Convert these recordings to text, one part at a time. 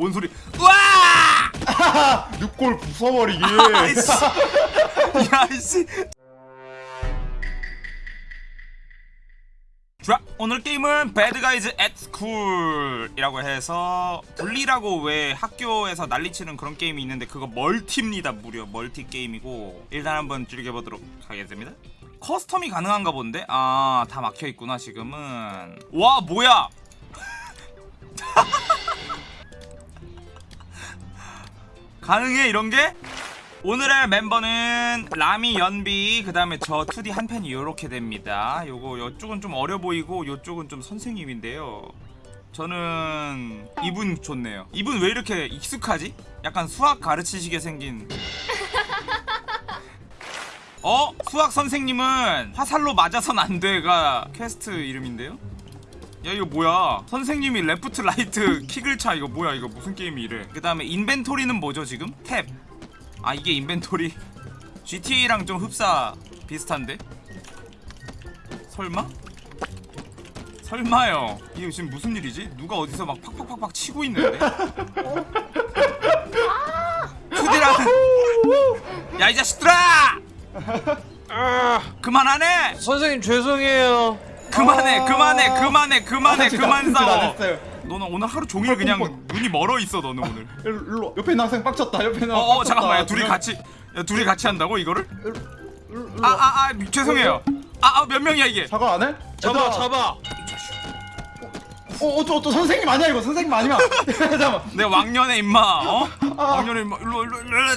뭔 소리? 우와 늑골 부숴버리기. 아이씨. 야 이씨. 자 오늘 게임은 Bad Guys at School이라고 해서 bully라고 왜 학교에서 난리치는 그런 게임이 있는데 그거 multi입니다 무려. multi 게임이고. 일단 한번 즐겨보도록 하겠습니다. custom이 가능한가 본데? 아 다 막혀있구나 지금은. 와 뭐야 가능해 이런 게? 오늘의 멤버는 라미 연비 그 다음에 저 2D 한 팬이 이렇게 됩니다 요거 요쪽은 좀 어려 보이고 요쪽은 좀 선생님인데요 저는 이분 좋네요 이분 왜 이렇게 익숙하지? 약간 수학 가르치시게 생긴 어? 수학 선생님은 화살로 맞아선 안 돼가 퀘스트 이름인데요? 야 이거 뭐야 선생님이 left right kick을 차 이거 뭐야 이거 무슨 게임이 이래 그 다음에 inventory는 뭐죠 지금? 탭 아 이게 인벤토리 GTA랑 좀 흡사 비슷한데? 설마? 설마요 이게 지금 무슨 일이지? 누가 어디서 막 팍팍팍팍 치고 있는데? 투디랑 야이 자식들아! 그만하네! 선생님 죄송해요. 그만해 아. 그만해 그만해 그만해 아, 그만 싸워. 너는 오늘 하루 종일 그냥 뻔뻔. 눈이 멀어 있어 너는 오늘 일로, 옆에 학생 빡쳤다 옆에 학생 어어. 잠깐만 야, 둘이 같이 야, 둘이 같이 한다고 이거를? 아아아 죄송해요 아몇 명이야 이게 사과 안 해? 잡아 얘들아. 잡아. 어, 어, 저, 저 선생님 아니야 이거 선생님 아니야 잠깐만 내 왕년의 임마 어? 아. 왕년의 임마 일로 일로 일로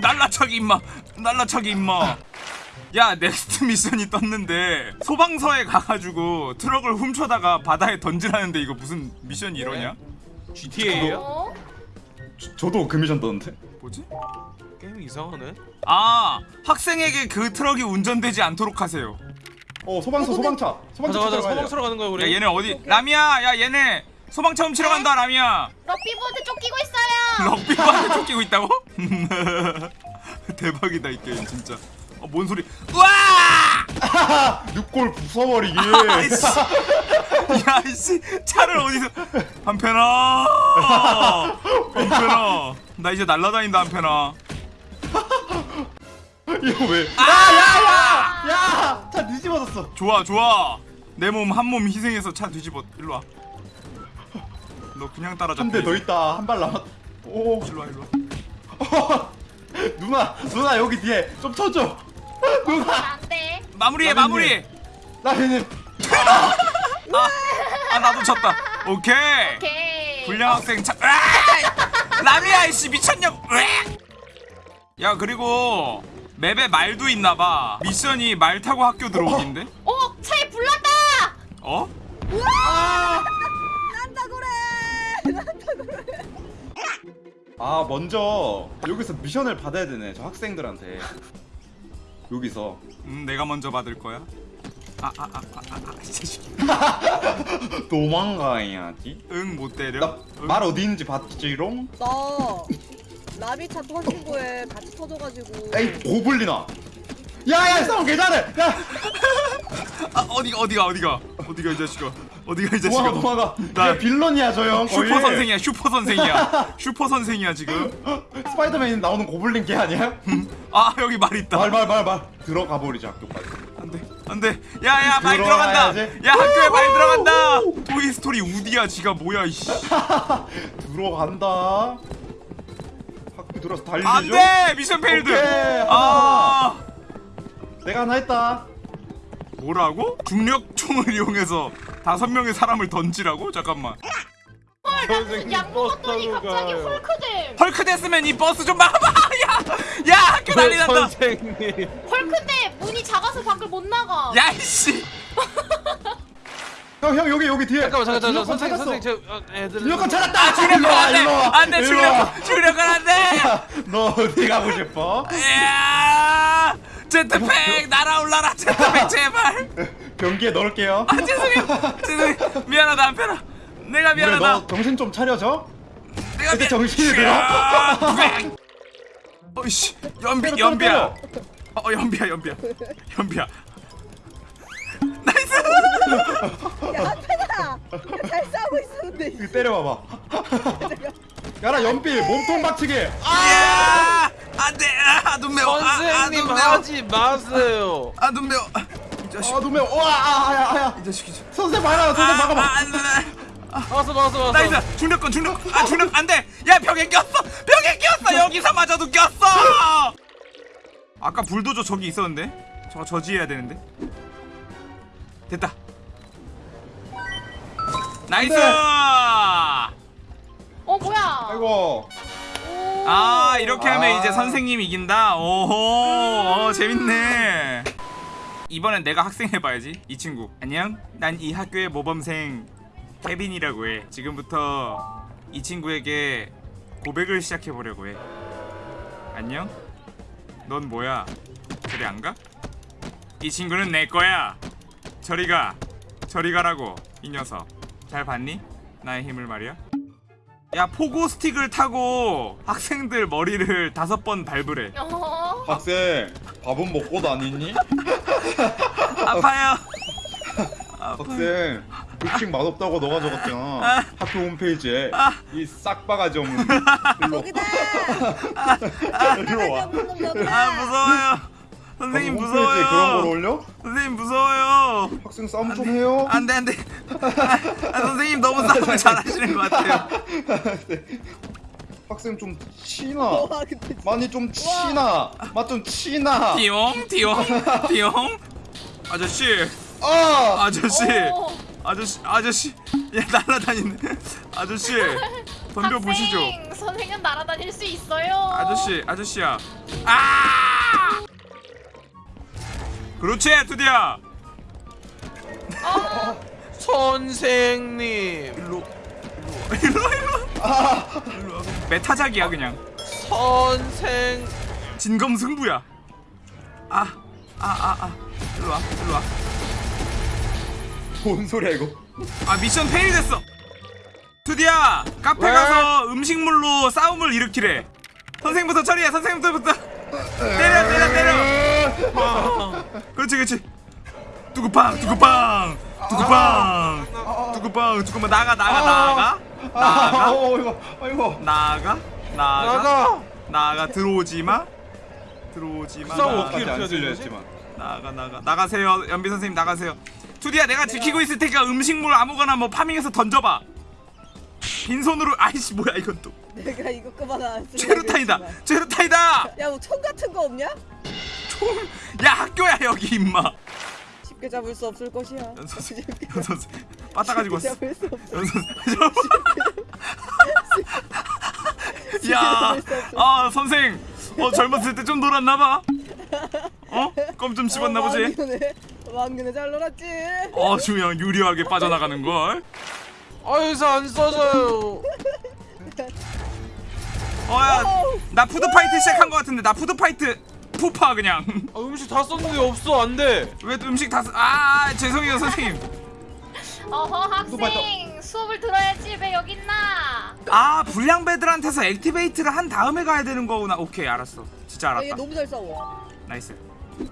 날라차기 임마 날라차기 임마 야 next 미션이 떴는데 소방서에 가가지고 트럭을 훔쳐다가 바다에 던지라는데 이거 무슨 미션이 이러냐? GTA예요? 어? 저, 저도 그 미션 떴는데 뭐지? 게임 이상하네. 아 학생에게 그 트럭이 운전되지 않도록 하세요 어 소방서 소방차 소방차 가자 가자 소방서로 가는 거야 야 우리. 얘네 어디 라미야 야 얘네 소방차 훔치러 간다 라미야 럭비부도 쫓기고 있어요. 럭비한테 쫓기고 있다고? 대박이다 이 게임 진짜 어, 뭔 소리? 우와! 늑골 부숴버리기 아이씨. 야 이씨. 차를 어디서 한편아. 한편아. 나 이제 날라다닌다 한편아. 이거 왜? 아! 야 야 야! 차 뒤집어졌어. 좋아 좋아. 내 몸 한 몸 희생해서 차 뒤집어 일로 와 너 그냥 따라잡혀 한대 더 있다. 한 발 남았 오. 일로 와 일로 와. 누나 누나 여기 뒤에 좀 쳐줘 누나 안 돼. 마무리해. 마무리 나는 아 나도 쳤다 오케이 오케이. 불량 학생 차! 라미야 이씨 미쳤냐고! 야 그리고 맵에 말도 있나봐 미션이 말 타고 학교 들어오기인데 어, 차에 불났다. 어? 아 먼저 여기서 미션을 받아야 되네 저 학생들한테 여기서. 음 내가 먼저 받을 거야? 아 아 아 아아 이 자식 도망가야지. 응 못 때려? 나 응. 말 어디 있는지 봤지롱? 나 라비차 터진 거에 같이 터져가지고. 에이 고블린아. 야야 싸움 개잘해. 야. 아 어디가 어디가 어디가? 어디가 이 자식아? 어디가 이 자식아? 도망가 나나 빌런이야 저형. 슈퍼 선생이야 슈퍼 선생이야. 슈퍼 선생이야 지금. 스파이더맨 나오는 고블린 걔 아니야? 아 여기 말 있다. 말 말 말 말. 들어가 버리자 학교까지. 안돼 안돼. 야야 말 들어가야지. 들어간다. 야 학교에 말 들어간다. 토이 스토리 우디야 지가 뭐야 이씨. 들어간다. 학교 들어서 달리죠? 안돼! mission failed 오케이, 아. 내가 하나 했다. 뭐라고? 중력총을 이용해서 다섯 명의 사람을 던지라고? 잠깐만. 약 먹었더니 버스 타고 갑자기. 헐크됨. 헐크 됐으면 이 버스 좀 막아봐 야야 학교 난리 난다. 선생님. 헐크인데 문이 작아서 밖을 못 나가. 야 이씨. 형 형 여기 여기 뒤에. 잠깐만 잠깐 잠깐 중력권 선생님 찾았어. 선생님 저 어, 애들. 중력권 찾았다. 아 중력권 안돼. 안돼 일로 와. 중력 중력권 안돼. 너 어디 가고 싶어? 야 제트팩 날아올라라 제트팩 제발. 변기에 넣을게요. 아 죄송해요. 죄송해요. 미안하다 한편아 내가 미안하다. 너 정신 좀 차려줘. 내가 미안- 정신이 들어? 어이씨 연비 때려, 연비야 때려. 어 연비야 연비야 연비야 nice 야 한편아 잘 싸우고 있었는데. 이거 때려봐봐. 야라 연필 몸통 박치기. 야! 안돼! 아, 눈 매워. 아, 아, 선생님 눈 매워. 하지 마세요. 아, 눈 매워. 이 자식. 아 눈매. 와 아야 아야. 이 자식이지. 선생 막아 선생 아, 막아봐. 아, 안 돼. 왔어 왔어 왔어. nice 중력권 중력 아 중력 안돼. 야 벽에 꼈어. 벽에 꼈어. 여기서 마저도 꼈어. 아까 불도저 저기 있었는데? 저거 저지해야 되는데? 됐다. nice! 안 돼. 어 뭐야? 아이고. 오. 아 이렇게 하면 아. 이제 선생님 이긴다? 오호. 어, 재밌네. 이번엔 내가 학생 해봐야지 이 친구. 안녕. 난 이 학교의 모범생 케빈이라고 해. 지금부터 이 친구에게 고백을 시작해보려고 해. 안녕? 넌 뭐야? 저리 안 가? 이 친구는 내 거야. 저리 가. 저리 가라고 이 녀석. 잘 봤니? 나의 힘을 말이야. 야 포고 스틱을 타고 학생들 머리를 다섯 번 밟으래 어. 학생 밥은 먹고 다니니? 아파요. 학생 급식 맛없다고 너가 적었잖아. 아. 학교 홈페이지에 아. 이 싹바가지 없는 일로 여기다. 일로 와. 아 무서워요. 선생님 홈페이지에 그런 걸 무서워요. 올려? 선생님 무서워요. 학생 싸움 좀 해요. 안돼 안돼. 아, 아, 선생님 너무 싸움을 잘하시는 것 같아요. 학생 좀 치나? 많이 좀 치나? 맛 좀 치나? 띠용 띠용 띠용. 아저씨. 아! 아저씨. 오. 아저씨 아저씨. 야 날라다니는 아저씨 덤벼 보시죠. 학생, 선생은 날아다닐 수 있어요. 아저씨 아저씨야. 아! 그렇지 드디어. 어. 선생님. 일로 일로 일로 일로 와. 메타작이야 그냥. 선생. 진검승부야. 아 아 아아. 일로 와 일로 와아 뭔 소리야 이거? 미션 페일 됐어. 드디어 카페 왜? 가서 음식물로 싸움을 일으키래. 선생부터 처리해 선생부터. 때려 때려 때려. 그렇지 그렇지. 뚜구빵 뚜구빵 뚜구빵 뚜구빵. 뚜구빵 나가 나가 나가. 아 나가. 어, 아이고 나가 나가. 나가. 나가 들어오지 마. 들어오지 마. 싸워, 나가. 어떻게 해야? 했지만. 나가 나가. 나가세요 연비 선생님 나가세요 투디야 내가 지키고 있을 테니까 음식물 아무거나 뭐 파밍해서 던져봐 빈손으로 아이씨 뭐야 이건 또 내가 이거 그만 안 최루탄이다. 최루탄이다 야 뭐 총 같은 거 없냐? 야 학교야 여기 임마 쉽게 잡을 수 없을 것이야. 연 선생 연 선생 빠따 가지고 쉽게 왔어 잡을 수 없어. 연 선생 야아 선생 어 젊었을 때 좀 놀았나봐 어? 껌 좀 씹었나 보지 왕년에 잘 놀았지. 어 중요한 유리하게 빠져나가는 걸 아유서 안 써져요. 어야 나 food fight 시작한 것 같은데 나 food fight 푸파 그냥 아, 음식 다 썼는데 없어 안 돼. 왜 음식 다 쓰... 아 죄송해요 선생님 어허 학생 수업을 들어야지 왜 여기 있나? 아 불량배들한테서 activate를 한 다음에 가야 되는 거구나 오케이 알았어 진짜 야, 얘 알았다 너무 잘 싸워. nice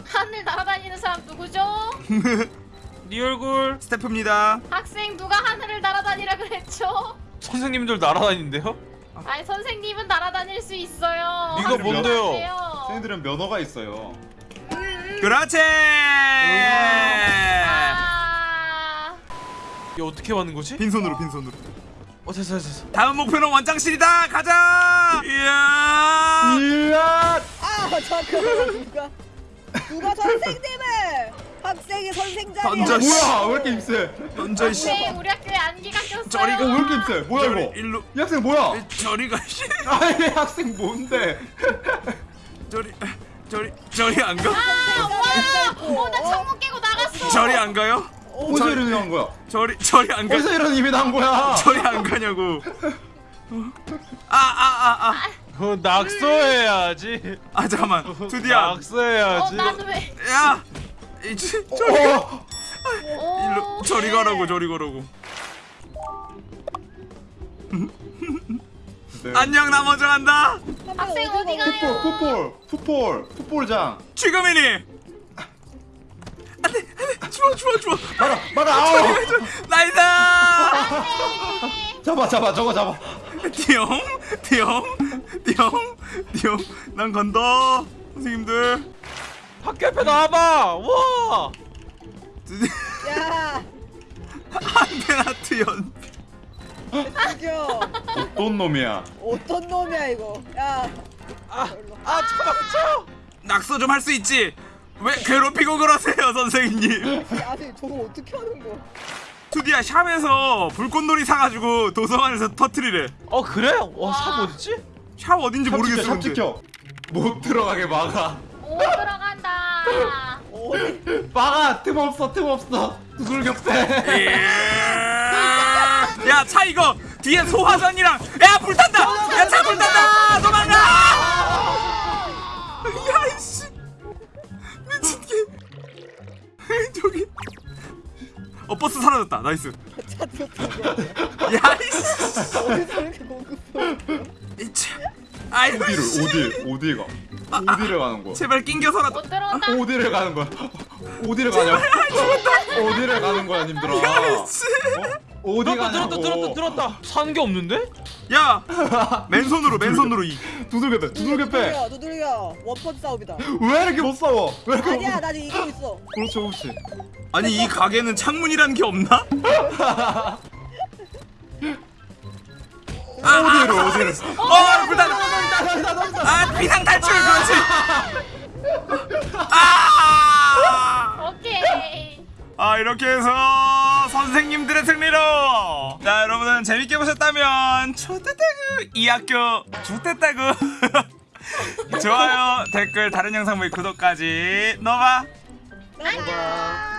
하늘 날아다니는 사람 누구죠? 네 얼굴. 스태프입니다 학생 누가 하늘을 날아다니라 그랬죠? 선생님들 날아다니는데요? 아니 선생님은 날아다닐 수 있어요. 이거 뭔데요? 선생님들은 면허가 있어요 그렇지 아. 이게 어떻게 하는 거지? 빈손으로 빈손으로 어 됐어. 됐어. 다음 목표는 원장실이다 가자 이야 이야 아 잠깐만 누가 누가 선생님을 학생이 선생 자리야. 던져, 씨. 뭐야 왜 이렇게 입세 먼저 씨 학생 우리 학교에 안기가 꼈어요. 저리가 어, 왜 이렇게 입세 뭐야 저리 이거 일로 이 학생 뭐야 저리가 씨 아이 학생 뭔데 저리 저리 저리 안 가? 아, 어, 와! 어, 나 창문 깨고 나갔어. 저리 안 가요? 어디서 이런 난 거야 저리 저리 안 가? 어디서 이런 일이 난 거야 저리 안 가냐고 아아 아 아 어 낙서해야지. 아 잠깐만. 드디어. 어, 낙서해야지. 왜? 야 이제 저리 가. 어, 오, 일로 저리 가라고 저리 가라고. 네. 안녕 나 먼저 간다. 학생 어디 가요? 풋볼 풋볼 풋볼 풋볼장. 지금이니. 안돼 안돼. 좋아 좋아 좋아 막아 막아 아우. nice. 잡아 잡아 저거 잡아. 띠용 띠용 띠용 띠용 난 간다. 선생님들. 학교 옆에 나와봐. 와. 야. 안테나트 연 죽여 어떤 놈이야? 어떤 놈이야 이거? 야. 아, 아 잠깐만 쳐! 낙서 좀 할 수 있지? 왜 괴롭히고 그러세요 선생님? 아니 저거 어떻게 하는 거야? 투디야 샵에서 불꽃놀이 사가지고 도서관에서 터트리래. 어 그래? 와삽 어딨지? 샵 어딘지 삽 모르겠어 근데. 지켜 못 들어가게 막아. 오 들어간다. 막아! 틈 없어 틈 없어. 두들겨 야차 이거 뒤에 소화전이랑 야 불탄다! 야 차 불탄다! 도망가! 야이씨. 미친게. 저기. 어 버스 사라졌다. nice. 야이씨. 어디서 이렇게 이차 어디를 씨. 어디 어디 가 어디를 가는 거야 제발 낑겨서라도 못 들어온다. 어디를 가는 거야 어디를 가냐 어디를 가는 거야 님들아 어 디 들었다 가냐고 들었다 들었다 들었다 산 게 없는데? 야 맨손으로 맨손으로 이 두들겨 빼 두들겨 빼 두들겨 두들겨 원펀치 싸움이다 왜 이렇게 못 싸워 왜 이렇게 못 아니야 싸워 이기고 있어 그렇지 그렇지 아니 이 가게는 창문이란 게 없나? 아, 어디를 어디를 어 불탄 아 비상 탈출 그렇지. 아. 오케이. 아 이렇게 해서 선생님들의 승리로. 자 여러분은 재밌게 보셨다면 초대태그 이 학교 좋댔다구. 좋아요 댓글 다른 영상 보기 구독까지. 넣어봐. 안녕